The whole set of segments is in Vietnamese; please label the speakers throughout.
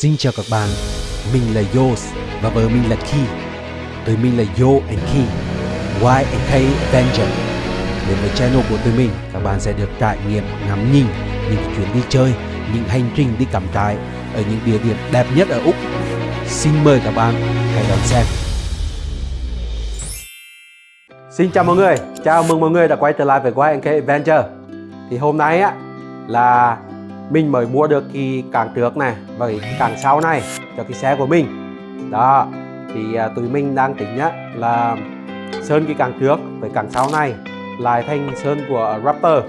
Speaker 1: Xin chào các bạn, mình là Yos và vợ mình là Ki. Tụi mình là Yo and Ki, Y and K Avenger. Đến với channel của tụi mình, các bạn sẽ được trải nghiệm ngắm nhìn những chuyến đi chơi, những hành trình đi cắm trại ở những địa điểm đẹp nhất ở Úc. Xin mời các bạn hãy đón xem.
Speaker 2: Xin chào mọi người, chào mừng mọi người đã quay trở lại với Y and K Adventure Thì hôm nay á là mình mới mua được cái càng trước này và cái càng sau này cho cái xe của mình. Đó thì à, tụi mình đang tính nhá là sơn cái càng trước với càng sau này lại thành sơn của Raptor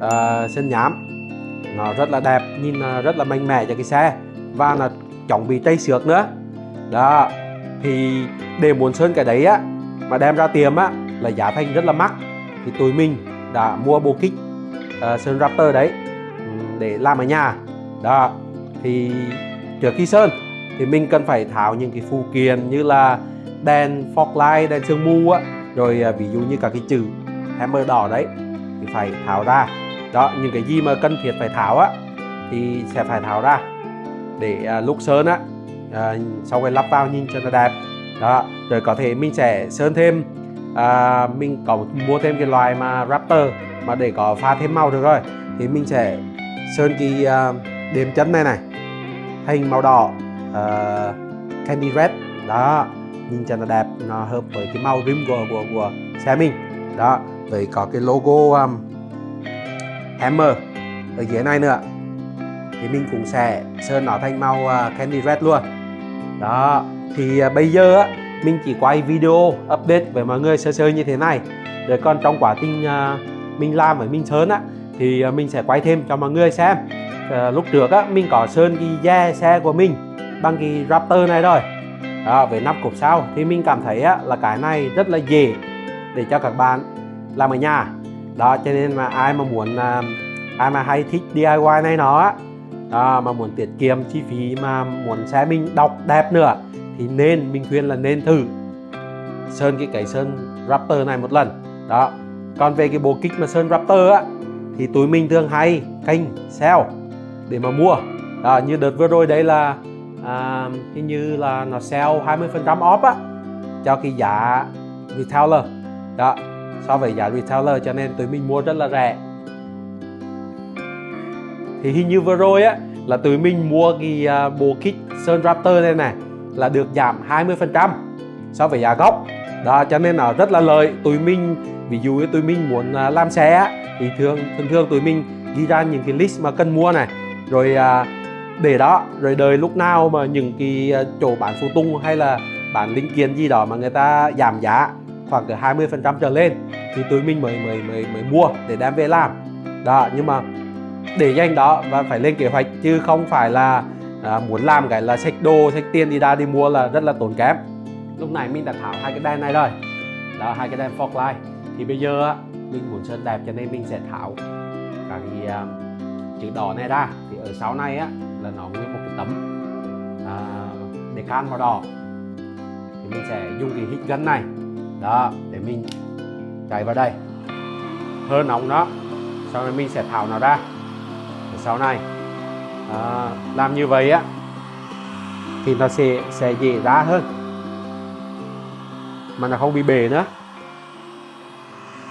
Speaker 2: à, sơn nhám. Nó rất là đẹp nhìn à, rất là mạnh mẽ cho cái xe và là chống bị tây xước nữa. Đó thì để muốn sơn cái đấy á mà đem ra tiệm á là giá thành rất là mắc. Thì tụi mình đã mua bộ kích uh, sơn Raptor đấy để làm ở nhà. Đó thì trước khi sơn thì mình cần phải tháo những cái phụ kiện như là đèn fog light đèn sương mù á. Rồi à, ví dụ như cả cái chữ hammer đỏ đấy thì phải tháo ra. Đó những cái gì mà cần thiết phải tháo á thì sẽ phải tháo ra. Để à, lúc sơn á à, sau khi lắp vào nhìn cho nó đẹp. Đó rồi có thể mình sẽ sơn thêm à, mình có mua thêm cái loài mà Raptor mà để có pha thêm màu được rồi. Thì mình sẽ sơn cái uh, à, đệm chân này này. Thành màu đỏ uh, candy red. Đó nhìn cho nó đẹp nó hợp với cái màu rim của của của xe mình. Đó với có cái logo um, hammer ở dưới này nữa. Thì mình cũng sẽ sơn nó thành màu uh, candy red luôn. Đó thì uh, bây giờ á mình chỉ quay video update với mọi người sơ sơ như thế này. Rồi còn trong quá trình uh, mình làm với mình sơn á thì à, mình sẽ quay thêm cho mọi người xem. À, lúc trước á mình có sơn cái da xe của mình bằng cái Raptor này rồi. Đó, với nắp cục sau. Thì mình cảm thấy á, là cái này rất là dễ để cho các bạn làm ở nhà. Đó cho nên mà ai mà muốn à, ai mà hay thích DIY này nó á đó, mà muốn tiết kiệm chi phí mà muốn xe mình đọc đẹp nữa thì nên mình khuyên là nên thử sơn cái cái sơn Raptor này một lần. Đó. Còn về cái bộ kích mà sơn Raptor á thì tụi mình thường hay kênh sale để mà mua. À, như đợt vừa rồi đây là à, hình như là nó sale 20 phần trăm off á cho cái giá retailer. Đó so với giá retailer cho nên tụi mình mua rất là rẻ. Thì hình như vừa rồi á là tụi mình mua cái uh, bộ kit Sơn Raptor này này là được giảm 20 phần trăm so với giá gốc đó cho nên là rất là lợi. Tụi mình ví dụ như tụi mình muốn à, làm xe thì thường thường thường tụi mình ghi ra những cái list mà cần mua này. Rồi à, để đó rồi đời lúc nào mà những cái à, chỗ bán phụ tung hay là bán linh kiện gì đó mà người ta giảm giá khoảng từ 20 phần trăm trở lên thì tụi mình mới mới mới mới mua để đem về làm. Đó nhưng mà để nhanh đó và phải lên kế hoạch chứ không phải là à, muốn làm cái là xách đồ xách tiền đi ra đi mua là rất là tốn kém lúc này mình đã tháo hai cái đèn này rồi. Đó hai cái đèn fog light thì bây giờ mình muốn sơn đẹp cho nên mình sẽ tháo cả cái uh, chữ đỏ này ra. Thì ở sau này á là nó nguyên một cái tấm uh, để can màu đỏ. Thì mình sẽ dùng cái hít gân này đó để mình chạy vào đây. Hơi nóng đó sau này mình sẽ tháo nó ra. Ở sau này à, làm như vậy á thì nó sẽ sẽ dễ ra hơn mà nó không bị bể nữa.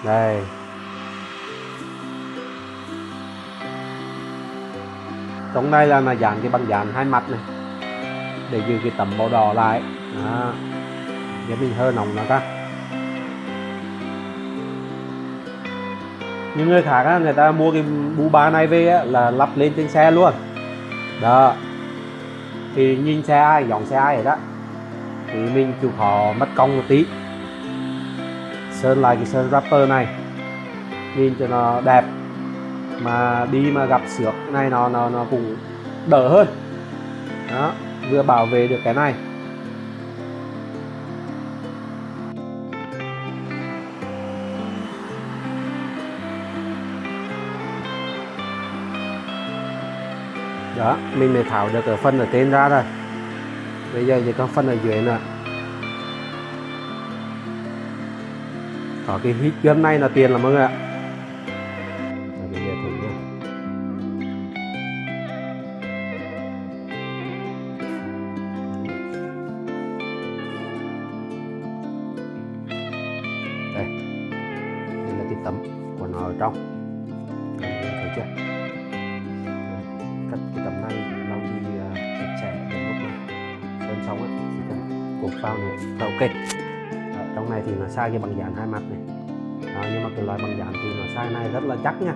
Speaker 2: Đây. Trong đây là mà dán cái băng dán hai mặt này để giữ cái tấm màu đỏ lại. Đó. để mình hơi nóng nó ra. Những người khác á, người ta mua cái bú ba này về á, là lắp lên trên xe luôn. Đó. Thì nhìn xe ai dòng xe ai vậy đó thì mình chịu khó mất công một tí sơn lại cái sơn rapper này. Nhìn cho nó đẹp. Mà đi mà gặp xước này nó nó nó cũng đỡ hơn. Đó, vừa bảo vệ được cái này. Đó, mình mới tháo được ở phân ở trên ra rồi. Bây giờ chỉ có phân ở dưới nữa. có cái hít gân này là tiền lắm mọi người ạ. Đây. Là cái tấm của ở trong. Thấy chưa? Cắt cái tấm này lau đi sạch đến lúc mà sơn xong ấy, chỉ cần cột vào nữa này thì nó sai cái bằng dán hai mặt này. Đó, nhưng mà cái loại bằng dán thì nó sai này rất là chắc nha.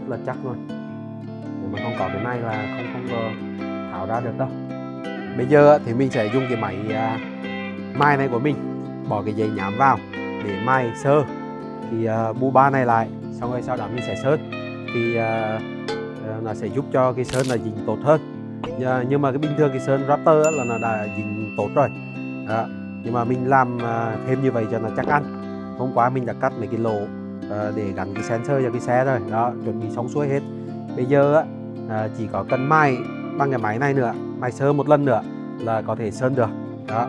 Speaker 2: Rất là chắc luôn. Nếu mà không có cái này là không không có tháo ra được đâu. Bây giờ thì mình sẽ dùng cái máy à, mai này của mình bỏ cái dây nhám vào để mai sơ. Thì uh, bu ba này lại xong rồi sau đó mình sẽ sơn. Thì uh, nó sẽ giúp cho cái sơn là dính tốt hơn. Nhưng mà cái bình thường cái sơn Raptor là nó đã dính tốt rồi. Đó nhưng mà mình làm à, thêm như vậy cho nó chắc ăn. Hôm qua mình đã cắt mấy cái lỗ à, để gắn cái sensor cho cái xe rồi. Đó, chuẩn bị xong xuôi hết. Bây giờ à, chỉ có cần mai bằng cái máy này nữa, mai sơ một lần nữa là có thể sơn được. Đó,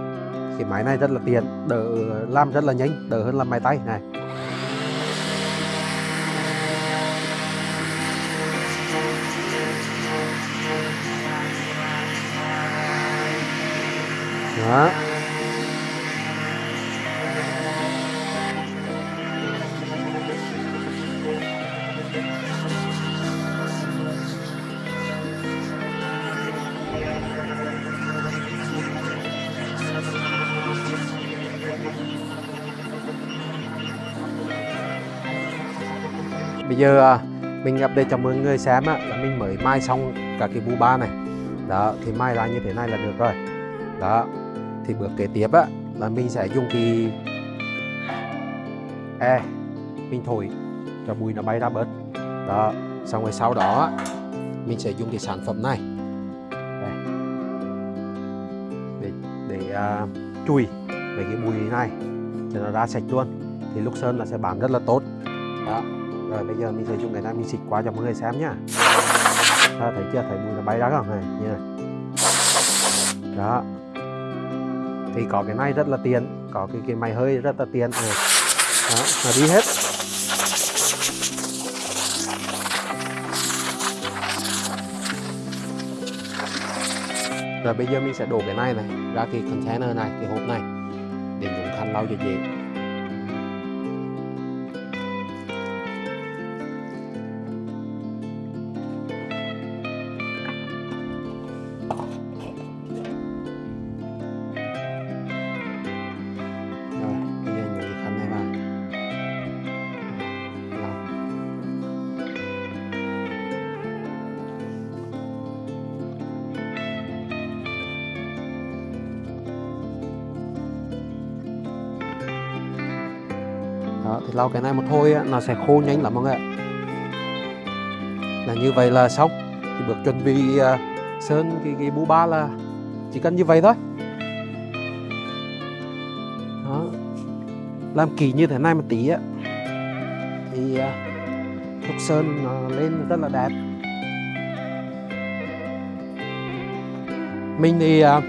Speaker 2: cái máy này rất là tiện, đỡ làm rất là nhanh, đỡ hơn làm máy tay. Này. Đó. Giờ à, mình gặp đây cho mọi người xem á, là mình mới mai xong cả cái bu ba này. Đó thì mai ra như thế này là được rồi. Đó thì bước kế tiếp á là mình sẽ dùng cái e mình thổi cho bụi nó bay ra bớt. Đó xong rồi sau đó mình sẽ dùng cái sản phẩm này. Đây. để để uh, chùi về cái bụi này cho nó ra sạch luôn. Thì lúc sơn là sẽ bám rất là tốt. Đó rồi bây giờ mình sẽ dụng cái này mình xịt qua cho mọi người xem nhá. Đó, thấy chưa? Thấy mùi nó bay ra không? Này như này. Đó. Thì có cái này rất là tiền có cái cái máy hơi rất là tiền này. Đó nó đi hết. Rồi bây giờ mình sẽ đổ cái này này ra cái container này cái hộp này để dùng khăn lau cho dễ. Lau cái này một thôi á, nó sẽ khô nhanh lắm mọi người ạ. Là như vậy là xong. Thì bước chuẩn bị à, sơn cái, cái bú ba là chỉ cần như vậy thôi. Đó. Làm kỳ như thế này một tí á thì à, sơn nó lên rất là đẹp. Mình thì à,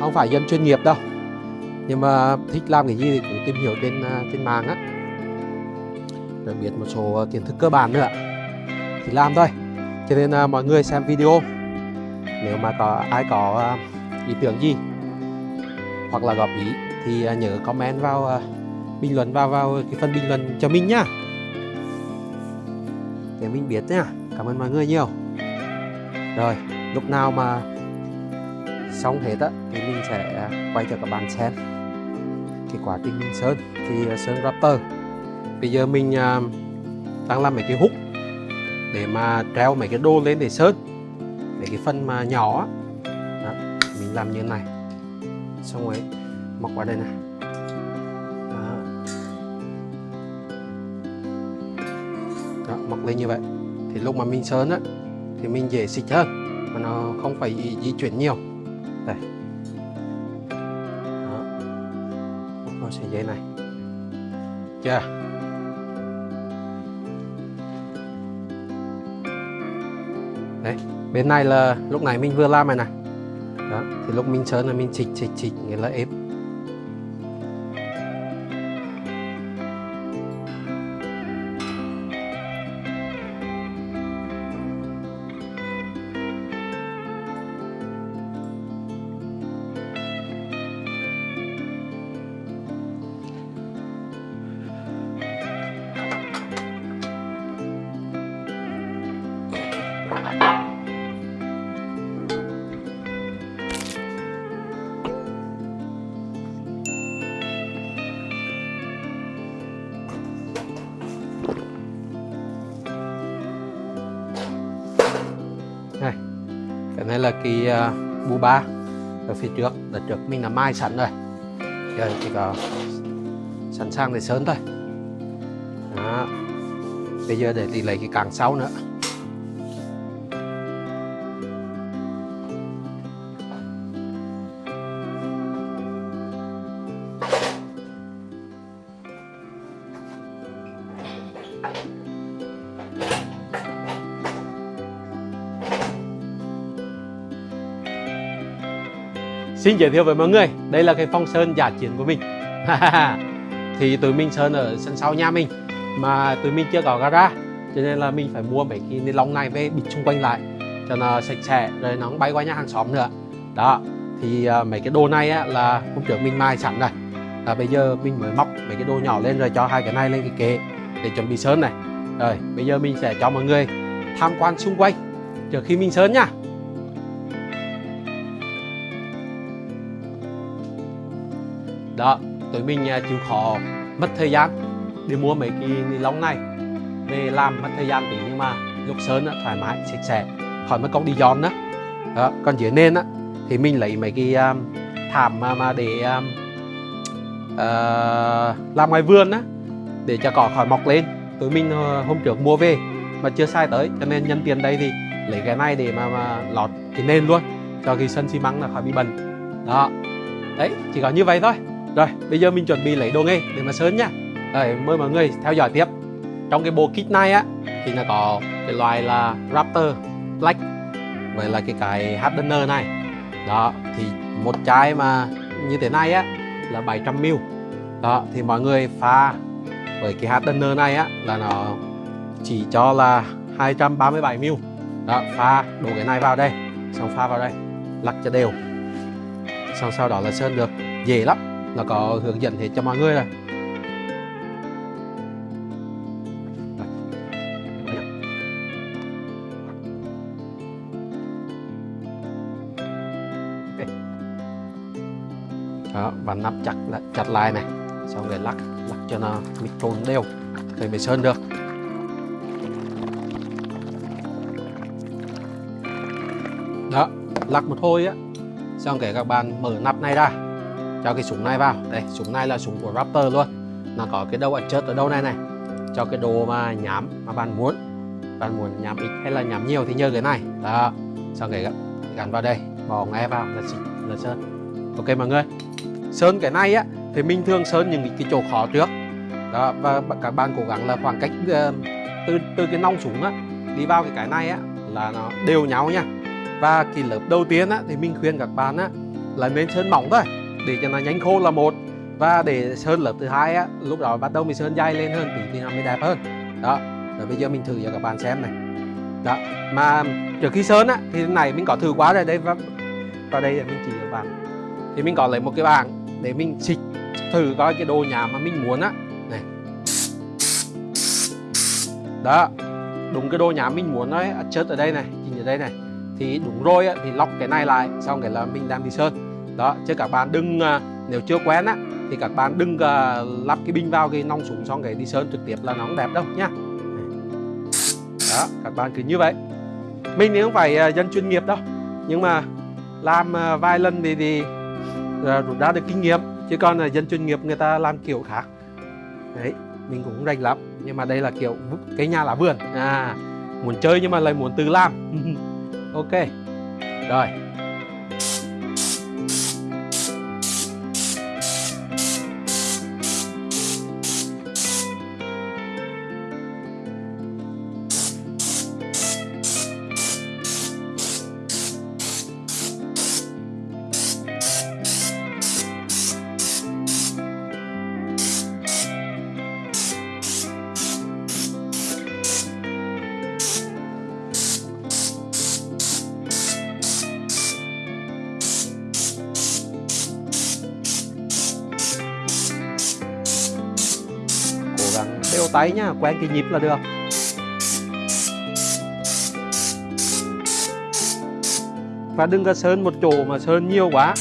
Speaker 2: không phải dân chuyên nghiệp đâu nhưng mà thích làm cái gì thì cũng tìm hiểu trên à, trên mạng á đặc biết một số ờ, kiến thức cơ bản nữa thì làm thôi. Cho nên à, mọi người xem video. Nếu mà có ai có à, ý tưởng gì hoặc là góp ý thì à, nhớ comment vào à, bình luận vào vào cái phần bình luận cho mình nhá. Để mình biết nhá. Cảm ơn mọi người nhiều. Rồi lúc nào mà xong hết á thì mình sẽ quay cho các bạn xem. Cái quá trình mình sơn thì sơn rapper bây giờ mình uh, đang làm mấy cái hút để mà treo mấy cái đô lên để sơn mấy cái phần mà nhỏ. Đó, mình làm như này. Xong rồi mặc vào đây này. Đó. đó móc lên như vậy. Thì lúc mà mình sơn á thì mình dễ xịt hơn mà nó không phải di, di chuyển nhiều. Đây. Đó. Móc vào sợi dây này. Chưa? Đấy, bên này là lúc này mình vừa làm này này đó, thì lúc mình chớn là mình chịch chịch chịch nghĩa là ép là cái uh, bu ba. Ở phía trước là trước mình là mai sẵn rồi. Giờ chỉ có sẵn sàng để sơn thôi. Đó. bây giờ để đi lấy cái càng sau nữa. Xin giới thiệu với mọi người, đây là cái phong sơn giả chiến của mình. Thì tụi mình sơn ở sân sau nhà mình Mà tụi mình chưa có gara Cho nên là mình phải mua mấy cái ni lông này về bịt xung quanh lại Cho nó sạch sẽ, rồi nó không bay qua nhà hàng xóm nữa. Đó, thì uh, mấy cái đồ này á, là hôm trước mình mai sẵn rồi là bây giờ mình mới móc mấy cái đồ nhỏ lên rồi cho hai cái này lên cái kệ để chuẩn bị sơn này. Rồi bây giờ mình sẽ cho mọi người tham quan xung quanh trước khi mình sơn nha. Đó tụi mình à, chịu khó mất thời gian để mua mấy cái ni lông này. Về làm mất thời gian tí nhưng mà lúc sơn á, thoải mái sạch sẽ khỏi mất công đi dọn nữa. Đó. còn dưới nền á thì mình lấy mấy cái um, thảm mà, mà để um, uh, làm ngoài vườn á để cho cỏ khỏi mọc lên. Tụi mình ờ, hôm trước mua về mà chưa sai tới cho nên nhân tiền đây thì lấy cái này để mà, mà lọt cái nền luôn cho cái sân xi măng là khỏi bị bẩn. Đó. Đấy chỉ có như vậy thôi rồi, bây giờ mình chuẩn bị lấy đồ nghề để mà sơn nhá. Rồi, mời mọi người theo dõi tiếp. Trong cái bộ kit này á, thì nó có cái loại là Raptor Black với là cái cái hardener này. Đó, thì một chai mà như thế này á, là 700 ml. Đó, thì mọi người pha với cái hardener này á, là nó chỉ cho là 237 ml. Đó, pha đổ cái này vào đây, xong pha vào đây, lắc cho đều. Xong sau đó là sơn được, dễ lắm nó có hướng dẫn hết cho mọi người rồi đó và nắp chặt chặt lại này. Xong rồi lắc lắc cho nó micron đều. Thì mới sơn được. Đó, lắc một thôi á. Xong để các bạn mở nắp này ra cho cái súng này vào. Đây, súng này là súng của Raptor luôn. Nó có cái đầu adjust ở đâu này này. Cho cái đồ mà nhám mà bạn muốn. Bạn muốn nhám ít hay là nhám nhiều thì nhờ cái này. Đó, xong cái gắn vào đây. Bỏ nghe vào, là xịt, là sơn. Ok mọi người. Sơn cái này á, thì mình thường sơn những cái chỗ khó trước. Đó, và các bạn cố gắng là khoảng cách ờ, từ từ cái nòng súng á, đi vào cái cái này á, là nó đều nhau nha. Và cái lớp đầu tiên á, thì mình khuyên các bạn á, là nên sơn mỏng thôi để cho nó nhanh khô là một. Và để sơn lớp thứ hai á lúc đó bắt đầu mình sơn dày lên hơn thì, thì nó mới đẹp hơn. Đó rồi bây giờ mình thử cho các bạn xem này. Đó mà trước khi sơn á thì này mình có thử quá rồi đây và vào đây là mình chỉ các bạn. Thì mình có lấy một cái bảng để mình xịt thử coi cái đồ nhà mà mình muốn á. Này. Đó đúng cái đồ nhà mình muốn nói chất ở đây này chỉnh ở đây này. Thì đúng rồi á, thì lóc cái này lại xong cái là mình đang đi sơn đó chứ các bạn đừng à, nếu chưa quen á thì các bạn đừng à, lắp cái pin vào cái nong súng xong cái đi sơn trực tiếp là nó không đẹp đâu nhá. Đó các bạn cứ như vậy. Mình thì không phải à, dân chuyên nghiệp đâu nhưng mà làm vài lần thì, thì rút ra được kinh nghiệm chứ còn là dân chuyên nghiệp người ta làm kiểu khác. Đấy mình cũng rành lắm nhưng mà đây là kiểu cái nhà lá vườn. À muốn chơi nhưng mà lại muốn tự làm. Ok rồi. Đều tay nhá quen cái nhịp là được. Và đừng có sơn một chỗ mà sơn nhiều quá.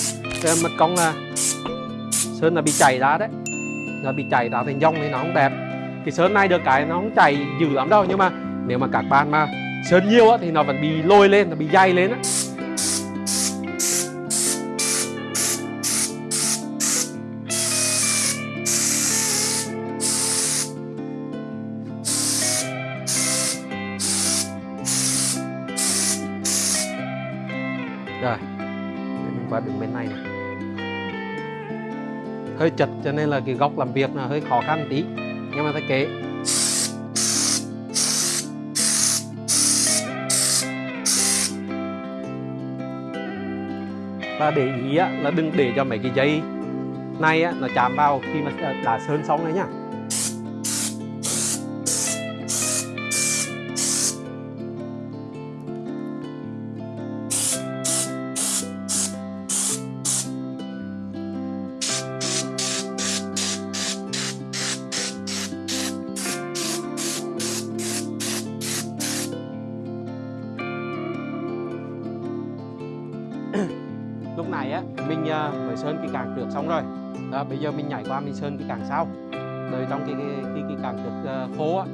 Speaker 2: Cái mất công là sơn là bị chảy ra đấy. Là bị chảy ra thành dòng thì nó không đẹp. Cái sơn này được cái nó không chảy dữ lắm đâu nhưng mà nếu mà các bạn mà sơn nhiều á, thì nó vẫn bị lôi lên nó bị dày lên á. Đứng bên này này hơi chật cho nên là cái góc làm việc là hơi khó khăn tí. Nhưng mà thấy kế và để ý á, là đừng để cho mấy cái dây này á, nó chạm vào khi mà đã sơn xong đấy nhá. Này á mình ờ, mới sơn cái càng trước xong rồi. Đó, bây giờ mình nhảy qua mình sơn cái càng sau. Rồi trong cái cái cái, cái càng trước khô ờ, á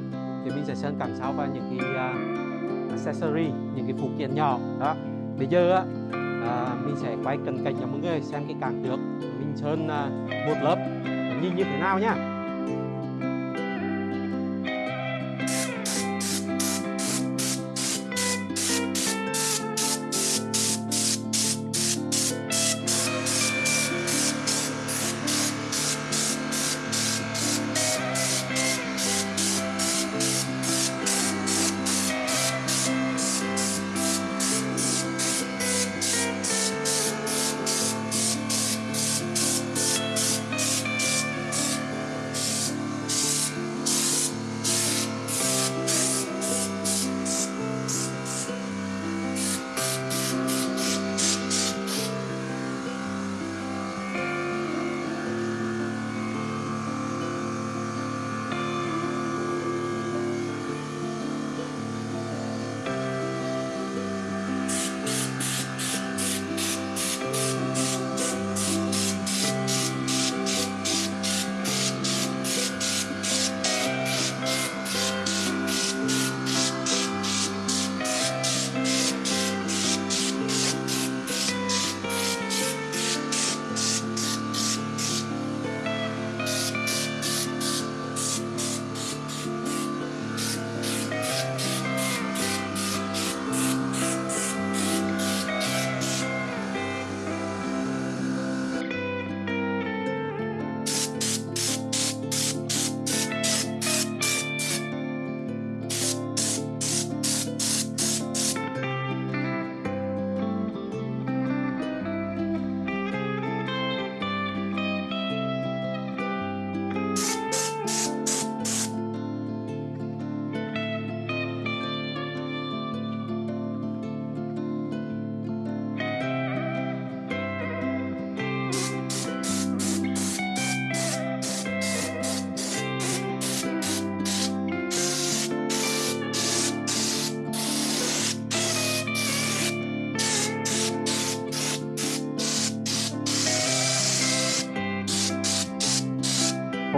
Speaker 2: thì mình sẽ sơn càng sau và những cái uh, accessory những cái phụ kiện nhỏ. Đó bây giờ á uh, mình sẽ quay cận cảnh cho mọi người xem cái càng trước mình sơn uh, một lớp. Nhìn như thế nào nhá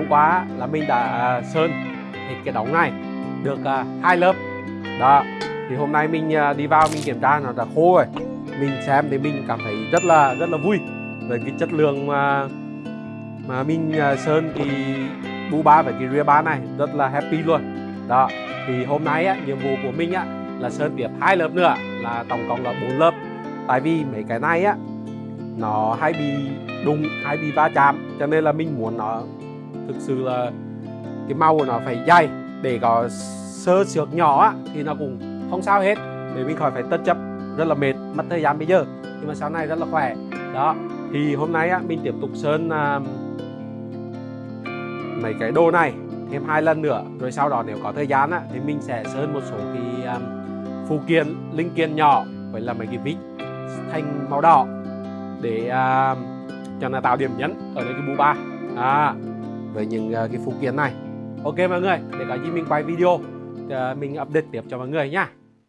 Speaker 2: hôm qua là mình đã à, sơn hết cái đóng này được à, hai lớp. Đó thì hôm nay mình à, đi vào mình kiểm tra nó đã khô rồi. Mình xem thì mình cảm thấy rất là rất là vui về cái chất lượng mà mà mình sơn thì bu ba và cái rear ba này rất là happy luôn. Đó thì hôm nay á, nhiệm vụ của mình á là sơn tiếp hai lớp nữa là tổng cộng là bốn lớp. Tại vì mấy cái này á nó hay bị đụng hay bị va chạm cho nên là mình muốn nó thực sự là cái màu của nó phải dày. Để có sơ xước nhỏ á, thì nó cũng không sao hết. Để mình khỏi phải tất chấp rất là mệt mất thời gian bây giờ. Nhưng mà sau này rất là khỏe. Đó thì hôm nay á, mình tiếp tục sơn uh, mấy cái đồ này thêm hai lần nữa. Rồi sau đó nếu có thời gian á, thì mình sẽ sơn một số cái um, phụ kiện linh kiện nhỏ với là mấy cái vít thành màu đỏ để uh, cho nó tạo điểm nhấn ở đây cái bu ba. À, với những à, cái phụ kiện này. Ok mọi người, để có gì mình quay video à, mình update tiếp cho mọi người nhá.